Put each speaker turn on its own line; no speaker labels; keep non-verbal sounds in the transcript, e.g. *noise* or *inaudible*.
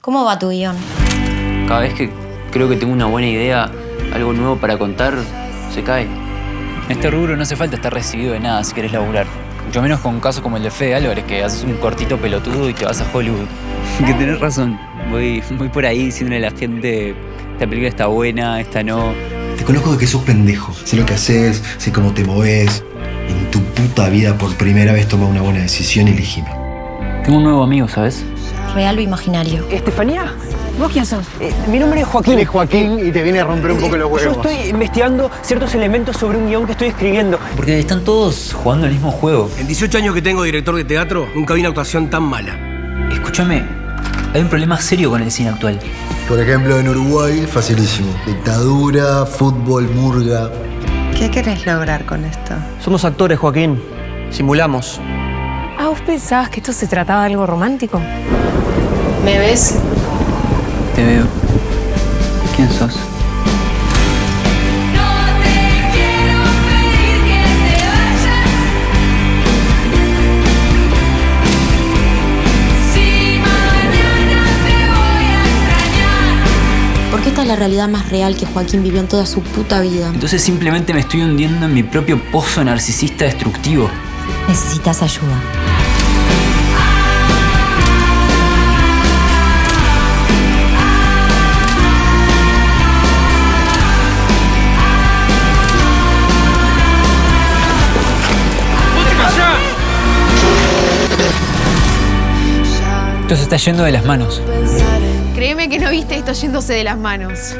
¿Cómo va tu guion?
Cada vez que creo que tengo una buena idea, algo nuevo para contar, se cae.
En este rubro no hace falta estar recibido de nada si quieres laburar. Mucho menos con un caso como el de Fede Álvarez, que haces un cortito pelotudo y te vas a Hollywood. *laughs* que tenés razón. Voy, voy por ahí diciéndole a la gente, esta película está buena, esta no.
Te conozco de que sos pendejo. Sé lo que haces, sé cómo te moves. En tu puta vida por primera vez toma una buena decisión y elegime.
Tengo un nuevo amigo, ¿sabes?
¿Real o imaginario?
Estefanía, ¿vos quién sos? Eh, mi nombre es Joaquín.
Eres Joaquín y te viene a romper un poco los
Yo
huevos.
estoy investigando ciertos elementos sobre un guion que estoy escribiendo.
Porque están todos jugando el mismo juego.
En 18 años que tengo director de teatro, nunca vi una actuación tan mala.
Escúchame, hay un problema serio con el cine actual.
Por ejemplo, en Uruguay, facilísimo. Dictadura, fútbol, murga.
¿Qué querés lograr con esto?
Somos actores, Joaquín. Simulamos.
Ah, ¿vos pensabas que esto se trataba de algo romántico?
¿Me ves?
Te veo. ¿Quién sos?
Porque esta es la realidad más real que Joaquín vivió en toda su puta vida.
Entonces simplemente me estoy hundiendo en mi propio pozo narcisista destructivo.
Necesitas ayuda.
Esto se está yendo de las manos.
Créeme que no viste esto yéndose de las manos.